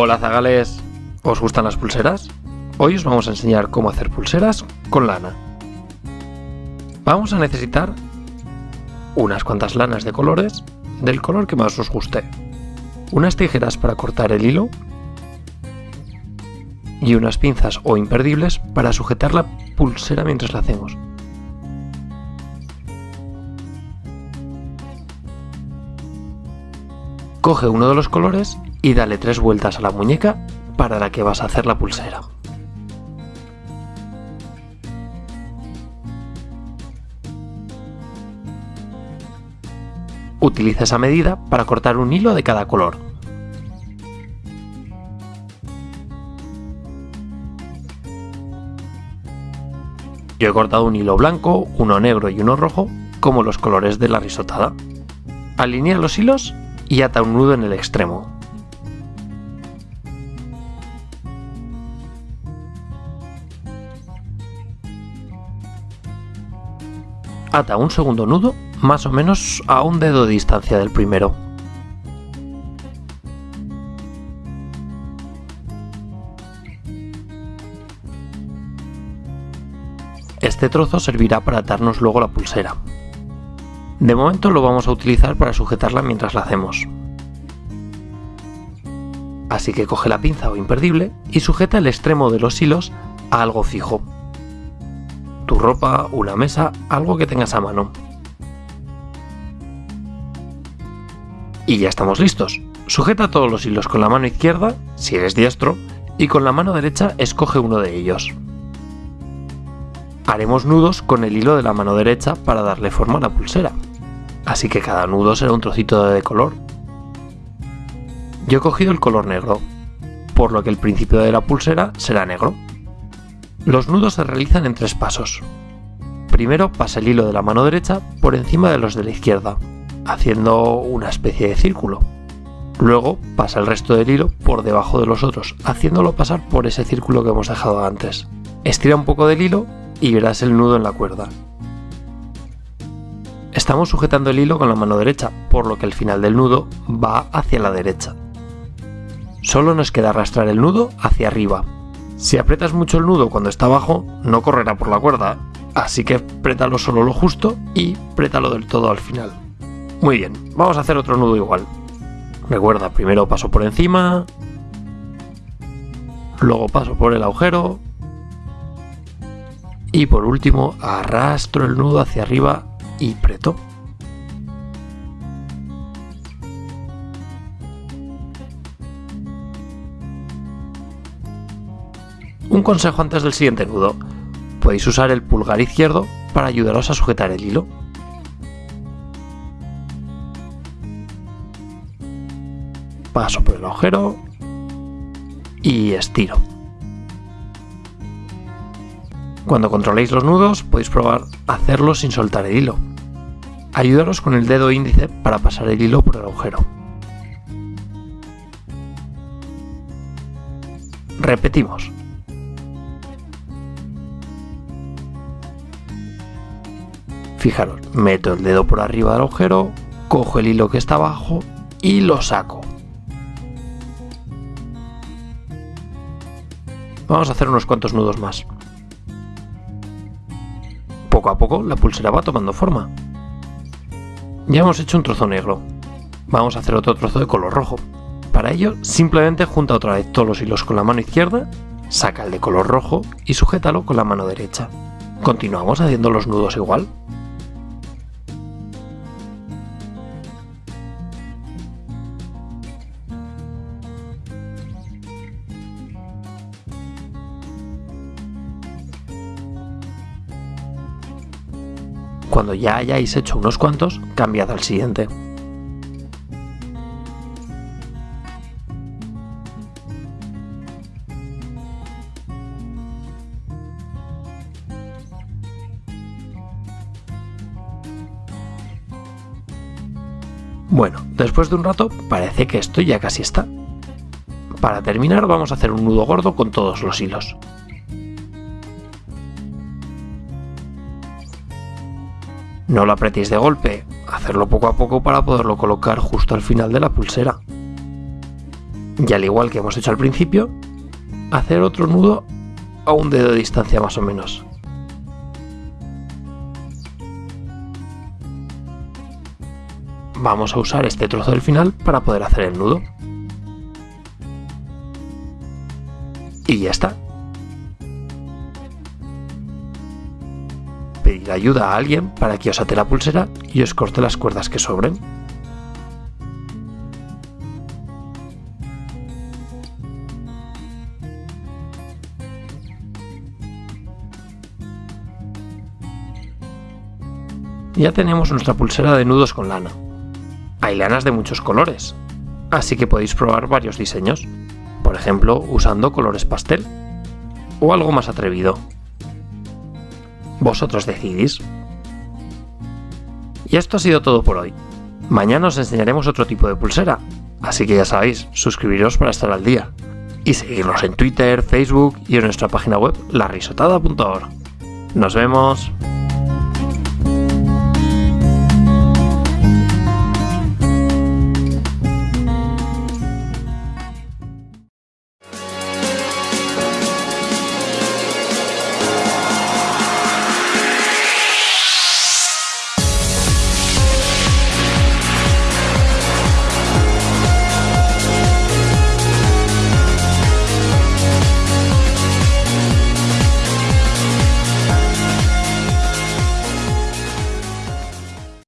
Hola zagales, ¿os gustan las pulseras? Hoy os vamos a enseñar cómo hacer pulseras con lana. Vamos a necesitar unas cuantas lanas de colores del color que más os guste, unas tijeras para cortar el hilo y unas pinzas o imperdibles para sujetar la pulsera mientras la hacemos. Coge uno de los colores y dale tres vueltas a la muñeca para la que vas a hacer la pulsera. Utiliza esa medida para cortar un hilo de cada color. Yo he cortado un hilo blanco, uno negro y uno rojo, como los colores de la risotada. Alinea los hilos y ata un nudo en el extremo. Ata un segundo nudo más o menos a un dedo de distancia del primero. Este trozo servirá para atarnos luego la pulsera. De momento lo vamos a utilizar para sujetarla mientras la hacemos. Así que coge la pinza o imperdible y sujeta el extremo de los hilos a algo fijo. Tu ropa, una mesa, algo que tengas a mano. Y ya estamos listos. Sujeta todos los hilos con la mano izquierda, si eres diestro, y con la mano derecha escoge uno de ellos. Haremos nudos con el hilo de la mano derecha para darle forma a la pulsera así que cada nudo será un trocito de color. Yo he cogido el color negro, por lo que el principio de la pulsera será negro. Los nudos se realizan en tres pasos. Primero pasa el hilo de la mano derecha por encima de los de la izquierda, haciendo una especie de círculo. Luego pasa el resto del hilo por debajo de los otros, haciéndolo pasar por ese círculo que hemos dejado antes. Estira un poco del hilo y verás el nudo en la cuerda. Estamos sujetando el hilo con la mano derecha, por lo que el final del nudo va hacia la derecha. Solo nos queda arrastrar el nudo hacia arriba. Si aprietas mucho el nudo cuando está abajo, no correrá por la cuerda, así que prétalo solo lo justo y prétalo del todo al final. Muy bien, vamos a hacer otro nudo igual. Recuerda, primero paso por encima, luego paso por el agujero y por último arrastro el nudo hacia arriba y preto. Un consejo antes del siguiente nudo. Podéis usar el pulgar izquierdo para ayudaros a sujetar el hilo. Paso por el agujero y estiro. Cuando controléis los nudos podéis probar hacerlo sin soltar el hilo. Ayudaros con el dedo índice para pasar el hilo por el agujero. Repetimos. Fijaros, meto el dedo por arriba del agujero, cojo el hilo que está abajo y lo saco. Vamos a hacer unos cuantos nudos más. Poco a poco la pulsera va tomando forma. Ya hemos hecho un trozo negro. Vamos a hacer otro trozo de color rojo. Para ello, simplemente junta otra vez todos los hilos con la mano izquierda, saca el de color rojo y sujétalo con la mano derecha. Continuamos haciendo los nudos igual. Cuando ya hayáis hecho unos cuantos, cambiad al siguiente. Bueno, después de un rato parece que esto ya casi está. Para terminar vamos a hacer un nudo gordo con todos los hilos. No lo apretéis de golpe, hacerlo poco a poco para poderlo colocar justo al final de la pulsera. Y al igual que hemos hecho al principio, hacer otro nudo a un dedo de distancia más o menos. Vamos a usar este trozo del final para poder hacer el nudo. Y ya está. Pedir ayuda a alguien para que os ate la pulsera y os corte las cuerdas que sobren. Ya tenemos nuestra pulsera de nudos con lana. Hay lanas de muchos colores, así que podéis probar varios diseños, por ejemplo usando colores pastel o algo más atrevido. Vosotros decidís. Y esto ha sido todo por hoy. Mañana os enseñaremos otro tipo de pulsera, así que ya sabéis, suscribiros para estar al día. Y seguirnos en Twitter, Facebook y en nuestra página web larisotada.org. ¡Nos vemos!